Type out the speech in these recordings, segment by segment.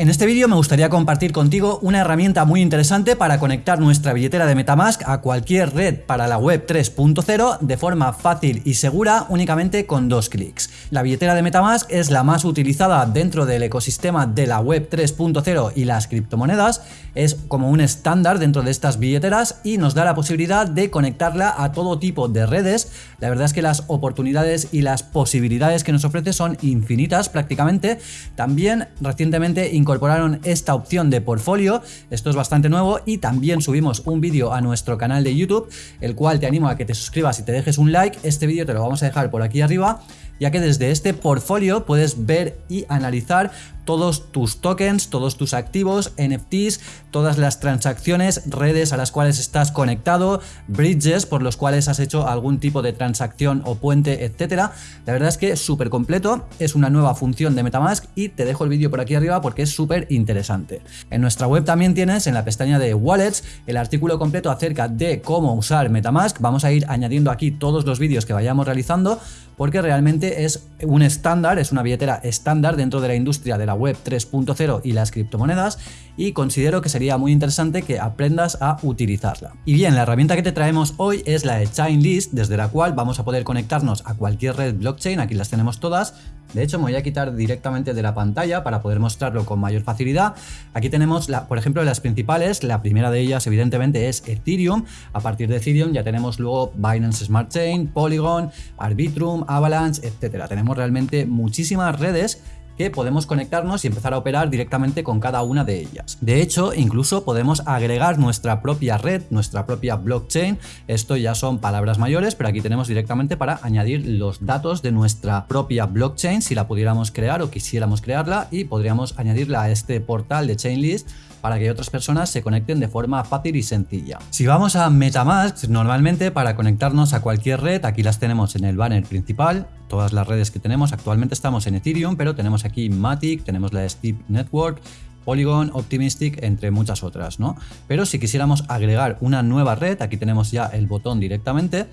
En este vídeo me gustaría compartir contigo una herramienta muy interesante para conectar nuestra billetera de Metamask a cualquier red para la web 3.0 de forma fácil y segura únicamente con dos clics. La billetera de Metamask es la más utilizada dentro del ecosistema de la web 3.0 y las criptomonedas, es como un estándar dentro de estas billeteras y nos da la posibilidad de conectarla a todo tipo de redes. La verdad es que las oportunidades y las posibilidades que nos ofrece son infinitas prácticamente. También recientemente incorporaron esta opción de portfolio, esto es bastante nuevo y también subimos un vídeo a nuestro canal de YouTube, el cual te animo a que te suscribas y te dejes un like, este vídeo te lo vamos a dejar por aquí arriba ya que desde este portfolio puedes ver y analizar todos tus tokens, todos tus activos, NFTs, todas las transacciones, redes a las cuales estás conectado, bridges por los cuales has hecho algún tipo de transacción o puente, etcétera. La verdad es que es súper completo, es una nueva función de Metamask y te dejo el vídeo por aquí arriba porque es súper interesante. En nuestra web también tienes en la pestaña de Wallets el artículo completo acerca de cómo usar Metamask. Vamos a ir añadiendo aquí todos los vídeos que vayamos realizando porque realmente es un estándar, es una billetera estándar dentro de la industria de la web 3.0 y las criptomonedas y considero que sería muy interesante que aprendas a utilizarla. Y bien, la herramienta que te traemos hoy es la de Chainlist, desde la cual vamos a poder conectarnos a cualquier red blockchain, aquí las tenemos todas, de hecho, me voy a quitar directamente de la pantalla para poder mostrarlo con mayor facilidad. Aquí tenemos, por ejemplo, las principales. La primera de ellas, evidentemente, es Ethereum. A partir de Ethereum ya tenemos luego Binance Smart Chain, Polygon, Arbitrum, Avalanche, etcétera. Tenemos realmente muchísimas redes que podemos conectarnos y empezar a operar directamente con cada una de ellas. De hecho, incluso podemos agregar nuestra propia red, nuestra propia blockchain. Esto ya son palabras mayores, pero aquí tenemos directamente para añadir los datos de nuestra propia blockchain si la pudiéramos crear o quisiéramos crearla y podríamos añadirla a este portal de Chainlist para que otras personas se conecten de forma fácil y sencilla. Si vamos a Metamask, normalmente para conectarnos a cualquier red, aquí las tenemos en el banner principal, todas las redes que tenemos, actualmente estamos en Ethereum, pero tenemos aquí Matic, tenemos la Steep Network, Polygon, Optimistic, entre muchas otras, ¿no? Pero si quisiéramos agregar una nueva red, aquí tenemos ya el botón directamente,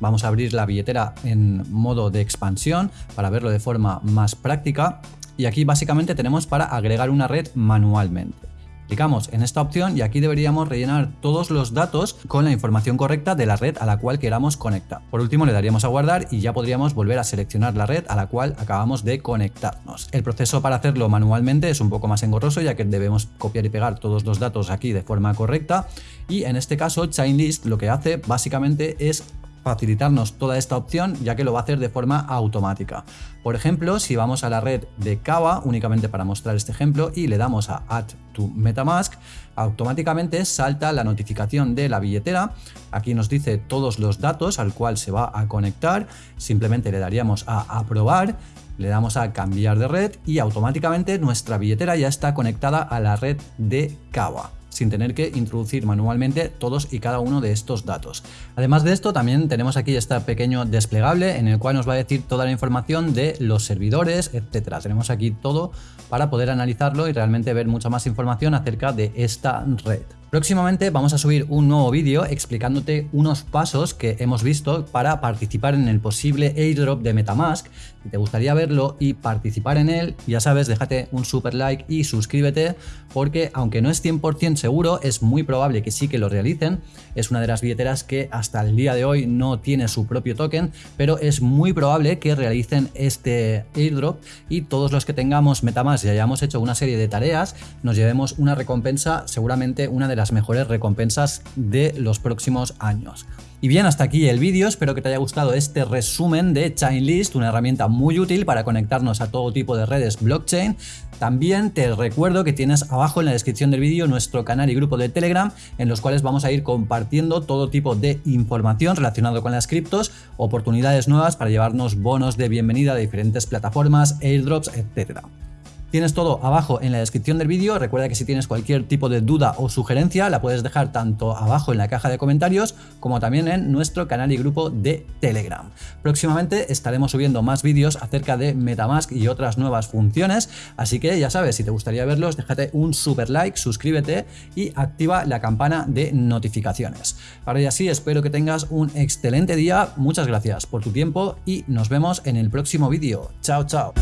vamos a abrir la billetera en modo de expansión para verlo de forma más práctica y aquí básicamente tenemos para agregar una red manualmente. Clicamos en esta opción y aquí deberíamos rellenar todos los datos con la información correcta de la red a la cual queramos conectar. Por último le daríamos a guardar y ya podríamos volver a seleccionar la red a la cual acabamos de conectarnos. El proceso para hacerlo manualmente es un poco más engorroso ya que debemos copiar y pegar todos los datos aquí de forma correcta y en este caso Chainlist lo que hace básicamente es facilitarnos toda esta opción ya que lo va a hacer de forma automática. Por ejemplo, si vamos a la red de Kava, únicamente para mostrar este ejemplo, y le damos a Add to Metamask, automáticamente salta la notificación de la billetera. Aquí nos dice todos los datos al cual se va a conectar. Simplemente le daríamos a aprobar, le damos a cambiar de red y automáticamente nuestra billetera ya está conectada a la red de Kava sin tener que introducir manualmente todos y cada uno de estos datos. Además de esto también tenemos aquí este pequeño desplegable en el cual nos va a decir toda la información de los servidores, etcétera. Tenemos aquí todo para poder analizarlo y realmente ver mucha más información acerca de esta red. Próximamente vamos a subir un nuevo vídeo explicándote unos pasos que hemos visto para participar en el posible airdrop de Metamask. Si te gustaría verlo y participar en él, ya sabes, déjate un super like y suscríbete porque aunque no es 100% seguro, es muy probable que sí que lo realicen. Es una de las billeteras que hasta el día de hoy no tiene su propio token, pero es muy probable que realicen este airdrop y todos los que tengamos Metamask y hayamos hecho una serie de tareas, nos llevemos una recompensa, seguramente una de las mejores recompensas de los próximos años. Y bien, hasta aquí el vídeo, espero que te haya gustado este resumen de Chainlist, una herramienta muy útil para conectarnos a todo tipo de redes blockchain. También te recuerdo que tienes abajo en la descripción del vídeo nuestro canal y grupo de Telegram en los cuales vamos a ir compartiendo todo tipo de información relacionado con las criptos, oportunidades nuevas para llevarnos bonos de bienvenida de diferentes plataformas, airdrops, etcétera. Tienes todo abajo en la descripción del vídeo. Recuerda que si tienes cualquier tipo de duda o sugerencia la puedes dejar tanto abajo en la caja de comentarios como también en nuestro canal y grupo de Telegram. Próximamente estaremos subiendo más vídeos acerca de Metamask y otras nuevas funciones, así que ya sabes, si te gustaría verlos, déjate un super like, suscríbete y activa la campana de notificaciones. Ahora ya sí, espero que tengas un excelente día, muchas gracias por tu tiempo y nos vemos en el próximo vídeo. Chao, chao.